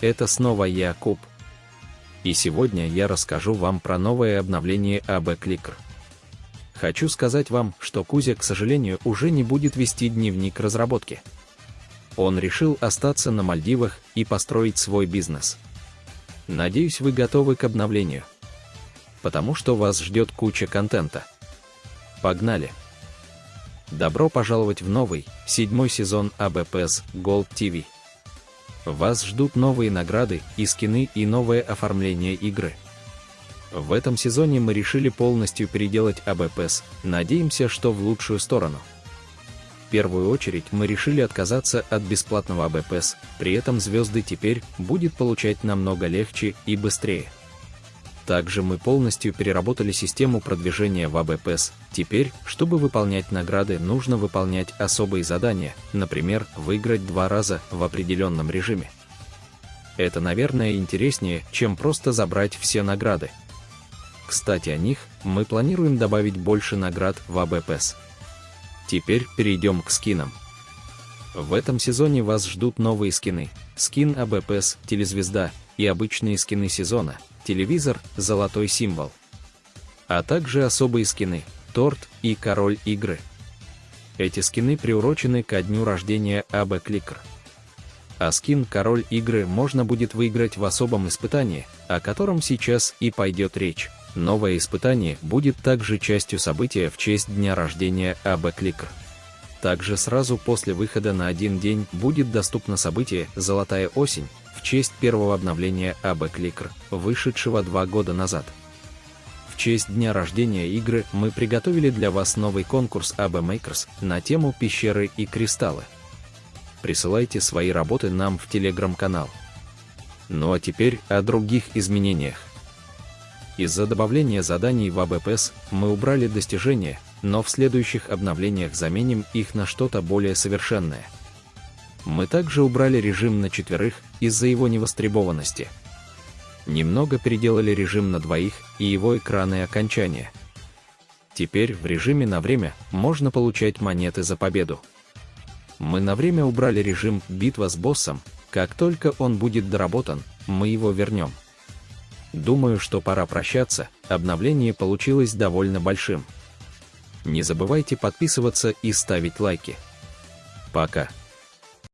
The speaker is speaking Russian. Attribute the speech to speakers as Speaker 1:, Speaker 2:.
Speaker 1: это снова я, Куб. И сегодня я расскажу вам про новое обновление АБ Clicker. Хочу сказать вам, что Кузя, к сожалению, уже не будет вести дневник разработки. Он решил остаться на Мальдивах и построить свой бизнес. Надеюсь, вы готовы к обновлению. Потому что вас ждет куча контента. Погнали! Добро пожаловать в новый, седьмой сезон АБПС Gold TV. Вас ждут новые награды и скины и новое оформление игры. В этом сезоне мы решили полностью переделать АБПС, надеемся, что в лучшую сторону. В первую очередь мы решили отказаться от бесплатного АБПС, при этом звезды теперь будет получать намного легче и быстрее. Также мы полностью переработали систему продвижения в АБПС. Теперь, чтобы выполнять награды, нужно выполнять особые задания, например, выиграть два раза в определенном режиме. Это, наверное, интереснее, чем просто забрать все награды. Кстати, о них мы планируем добавить больше наград в АБПС. Теперь перейдем к скинам. В этом сезоне вас ждут новые скины. Скин АБПС «Телезвезда» и обычные скины сезона – телевизор, золотой символ. А также особые скины, торт и король игры. Эти скины приурочены ко дню рождения АБ Кликер. А скин «Король игры» можно будет выиграть в особом испытании, о котором сейчас и пойдет речь. Новое испытание будет также частью события в честь дня рождения АБ Кликер. Также сразу после выхода на один день будет доступно событие «Золотая осень», честь первого обновления АБ Clicker, вышедшего два года назад. В честь дня рождения игры мы приготовили для вас новый конкурс АБ Makers на тему пещеры и кристаллы. Присылайте свои работы нам в телеграм-канал. Ну а теперь о других изменениях. Из-за добавления заданий в АБПС мы убрали достижения, но в следующих обновлениях заменим их на что-то более совершенное. Мы также убрали режим на четверых из-за его невостребованности. Немного переделали режим на двоих и его экраны окончания. Теперь в режиме на время можно получать монеты за победу. Мы на время убрали режим «Битва с боссом», как только он будет доработан, мы его вернем. Думаю, что пора прощаться, обновление получилось довольно большим. Не забывайте подписываться и ставить лайки. Пока.